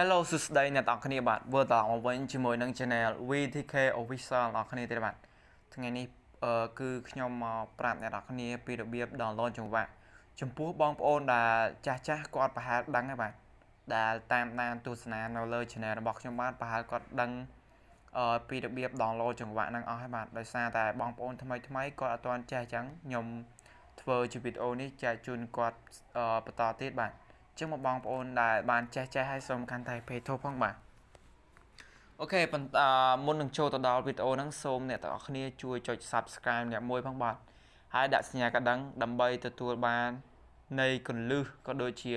Hello សួស្តីអ្នកទាំងអស់គ្នាបាទវិលត្រឡប់មកវិញជាមួយនឹង Channel VTK Official អ្នកគ្នាទៀតបាទថ្ងៃនេះអឺគឺខ្ញុំមកប្រាប់អ្នកទាំងអស់គ្នាពីរបៀប download ចង្វាក់ចំពោះបងប្អូនដែលចាស់ចាស់គាត់ប្រហែលដឹងហើយបាទដែលតាមដានទស្សនានៅលើ Channel របស់ខ្ញុំបាទប្រហែលគាត់ដឹងអឺពីរបៀប download ចង្វាក់ហ្នឹងអស់ហើយបាទដោយសារតែបងប្អូនថ្មីថ្មីគាត់អត់ទាន់ចេះអញ្ចឹងខ្ញុំធ្វើជាវីដេអូនេះចែកជូនគាត់បន្តទៀតបាទ ចឹងមកបងប្អូនដែលបានចេះចេះហើយសូមកាន់តែ page ធូបផងបាទអូខេប៉ុន្តែមុននឹងចូលទៅដល់វីដេអូហ្នឹងសូមអ្នកទាំងអស់គ្នាជួយចុច Subscribe អ្នកមួយផងបាទហើយដាក់សញ្ញាកណ្ដឹងដើម្បីទទួលបាននៃកលឹះក៏ដូចជា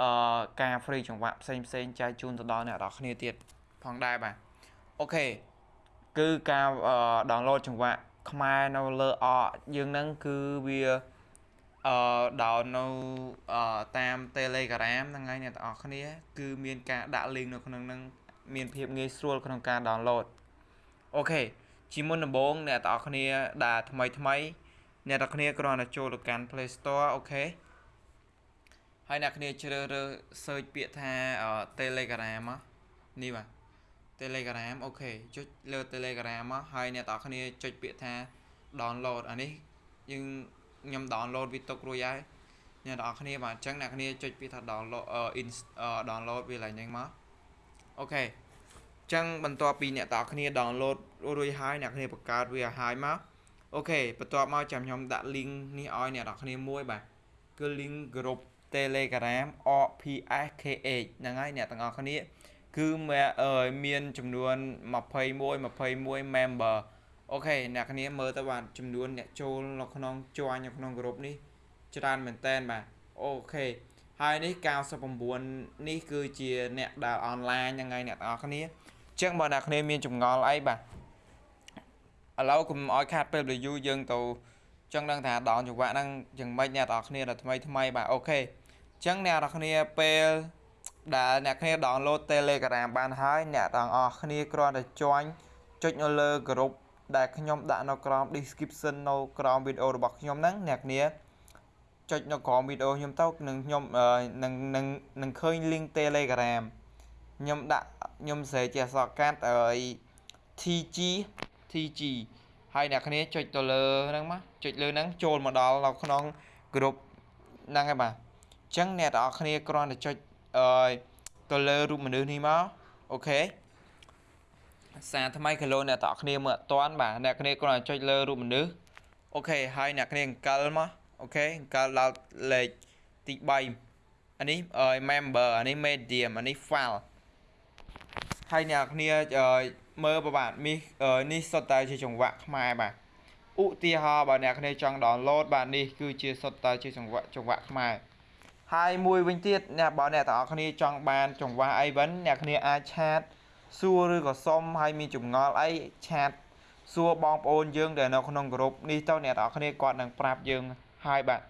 អឺការ free ចង្វាក់ផ្សេងផ្សេងចែកជូនទៅដល់អ្នកទាំងអស់គ្នាទៀតផងដែរបាទអូខេគឺការ download ចង្វាក់ខ្មែរនៅលើអយើងហ្នឹងគឺវា អឺ download នៅអឺតាម Telegram ហ្នឹងហើយអ្នកទាំងអស់គ្នា គឺមានការដាក់ link នៅក្នុងហ្នឹងមានភាពងាយស្រួលក្នុងការ download OK ជាមុនដំបូងអ្នកទាំងអស់គ្នាដែលថ្មីថ្មីអ្នកទាំងគ្នាគ្រាន់តែចូលទៅកាន់ Play Store អូខេហើយអ្នកគ្នាជ្រើសរើស search ពាក្យថា Telegram នេះបាទ Telegram OKចុចលើ Telegram មកហើយអ្នកទាំងគ្នាចុចពាក្យថា download អានេះយើង ខ្ញុំ download វាទុករួចហើយអ្នកនរគ្នាបាទអញ្ចឹងអ្នកគ្នាចុចពីថា download download វាឡើងហ្នឹងមកអូខេអញ្ចឹងបន្ទាប់ពីអ្នកនរគ្នា download រួចហើយអ្នកគ្នាបង្កើតវាឲ្យមកអូខេបន្ទាប់មកចាំខ្ញុំដាក់ link នេះឲ្យអ្នកនរគ្នាមួយបាទគឺ link group Telegram OPSKH ហ្នឹងហើយអ្នកទាំងអស់គ្នា គឺមានចំនួន21 21 member អូខេអ្នកគ្នាមើលទៅបាទចំនួនអ្នកចូលនៅក្នុងជាន់នៅក្នុងក្រុមនេះច្រើនមែនទែនបាទ OK ហើយនេះ99នេះគឺជាអ្នកដែលអនឡាញហ្នឹងហើយអ្នកទាំងអស់គ្នាអញ្ចឹងបើអ្នកគ្នាមានចម្ងល់អីបាទឥឡូវកុំឲ្យខាតពេល review យើងទៅចង់ដឹងថាដងចង្វាក់ហ្នឹងយ៉ាងម៉េចអ្នកទាំងអស់គ្នាដល់ថ្មីថ្មីបាទ OK អញ្ចឹងអ្នកទាំងអស់គ្នាពេលដែលអ្នកគ្នា download Telegram បានហើយអ្នកទាំងអស់គ្នាគ្រាន់តែ join ចុចនៅលើ group ដែលខ្ញុំដាក់នៅក្រោម description នៅក្រោមវីដេអូរបស់ខ្ញុំហ្នឹងអ្នកនាងចុចនៅក្រោមវីដេអូខ្ញុំទៅនឹងខ្ញុំនឹងនឹងនឹងឃើញ link Telegram ខ្ញុំដាក់ខ្ញុំស្រែកជាអក្សរកាត់អី TG TG ហើយអ្នកគ្នាចុចទៅលើហ្នឹងមកចុចលើហ្នឹងចូលមកដល់នៅក្នុង group ហ្នឹងហើយបាទអញ្ចឹងអ្នកទាំងអស់គ្នាគ្រាន់តែចុចអឺទៅលើរូបមនុស្សនេះមកអូខេ សារថ្មីគីឡូអ្នកតគ្នាមើលអត់តាន់បាទអ្នកគ្នាគ្រាន់តែចុចលើរូបមនុស្សអូខេហើយអ្នកគ្នាអង្កលមកអូខេអង្កលដល់លេខទី3អានេះ member អានេះ medium អានេះ file ហើយអ្នកគ្នាមើលបាទនេះនេះសុទ្ធតែជាចង្វាក់ខ្មែរបាទឧទាហរណ៍បើអ្នកគ្នាចង់ download បាទនេះគឺជាសុទ្ធតែជាចង្វាក់ចង្វាក់ខ្មែរហើយមួយវិញទៀតអ្នកបើអ្នកទាំងអស់គ្នាចង់បានចង្វាក់អីវិញអ្នកគ្នាអាចឆាត សួរឬក៏សុំឲ្យមានចម្ងល់អីឆាតសួរបងប្អូនយើងដែលនៅក្នុងក្រុមនេះទៅអ្នកនរគ្នាគាត់នឹងប្រាប់យើងហើយបាទ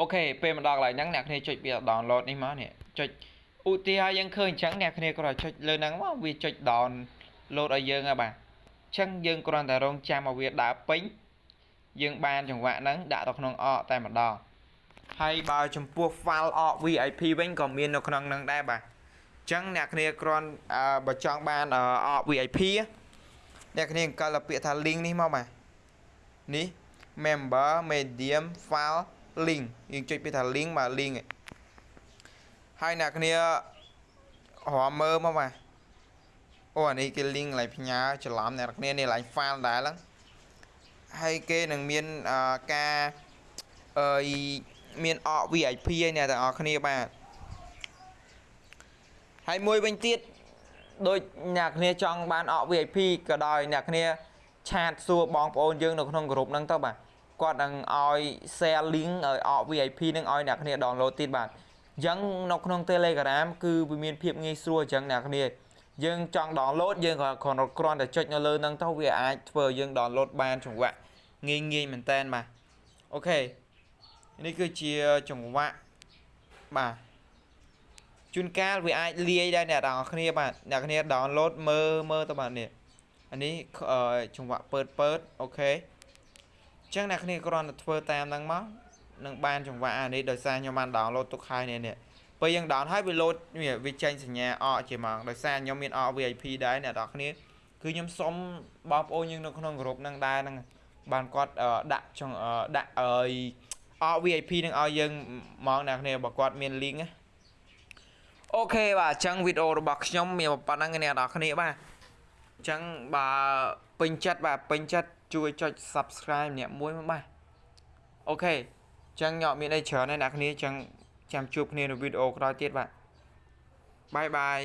អូខេពេលមកដល់កន្លែងហ្នឹងអ្នកគ្នាចុចពី download នេះមកនេះចុចឧទាហរណ៍យើងឃើញអញ្ចឹងអ្នកគ្នាគ្រាន់តែចុចលើហ្នឹងមកវាចុច download ឲ្យយើងហើយបាទអញ្ចឹងយើងគ្រាន់តែរងចាំឲ្យវាដើរពេញយើងបានចង្វាក់ហ្នឹងដាក់ទៅក្នុងអកតែម្ដងហើយបើចំពោះ file អក VIP វិញក៏មាននៅក្នុងហ្នឹងដែរបាទ ចឹងអ្នកគ្នាគ្រាន់បើចង់បានអ VIP អ្នកគ្នាអង្គលពាក្យថា link នេះមកបាទនេះ member medium file link យើងចុចពាក្យថា link បាទ link ហើយអ្នកគ្នារមមើលមកបាទអូអានេះគេ link កន្លែងផ្ញើច្រឡំអ្នកគ្នានេះកន្លែង file ដែរហ្នឹងហើយគេនឹងមានការអឺមានអ VIP ឯអ្នកទាំងអស់គ្នាបាទ ហើយមួយវិញទៀតដូចអ្នកគ្នាចង់បានអក VIP ក៏ដោយអ្នកគ្នាឆាតសួរបងប្អូនយើងនៅក្នុងក្រុមហ្នឹងទៅបាទគាត់នឹងឲ្យ share link ឲ្យអក VIP នឹងឲ្យអ្នកគ្នា download ទៀតបាទអញ្ចឹងនៅក្នុង Telegram គឺវាមានភាពងាយស្រួលអញ្ចឹងអ្នកគ្នាយើងចង់ download យើងក៏គ្រាន់តែចុចនៅលើហ្នឹងទៅវាអាចធ្វើយើង download បានចង្វាក់ងាយងាយមែនតើបាទអូខេនេះគឺជាចង្វាក់បាទ ជួនកាលវាអាចលាយដែរអ្នកទាំងអស់គ្នាបាទអ្នកគ្នា download មើលមើលទៅបាទនេះអានេះចង្វាក់ពើតពើតអូខេអញ្ចឹងអ្នកគ្នាគ្រាន់តែធ្វើតាមហ្នឹងមកនឹងបានចង្វាក់អានេះដោយសារខ្ញុំបាន download ទុកហើយនេះនេះពេលយើង down ហើយវា load វាវាចេញសញ្ញាអកជាហ្មងដោយសារខ្ញុំមានអក VIP ដែរអ្នកនរគ្នាគឺខ្ញុំសុំបងប្អូនយើងនៅក្នុងក្រុមហ្នឹងដែរហ្នឹងបានគាត់អឺដាក់ចង់អឺដាក់អើយអក VIP នឹងឲ្យយើងហ្មងអ្នកនរគ្នាបើគាត់មាន link ណា OK បាទអញ្ចឹងវីដេអូរបស់ខ្ញុំមានប៉ុណ្ណឹងអ្នកទាំងអស់គ្នាបាទអញ្ចឹងបើពេញចិត្តបាទពេញចិត្តជួយចុច subscribe ម្នាក់មួយមកបាទ OK អញ្ចឹងខ្ញុំអត់មានអីច្រើនទេអ្នកទាំងអស់គ្នាអញ្ចឹងចាំជួបគ្នានៅវីដេអូក្រោយទៀតបាទ bye bye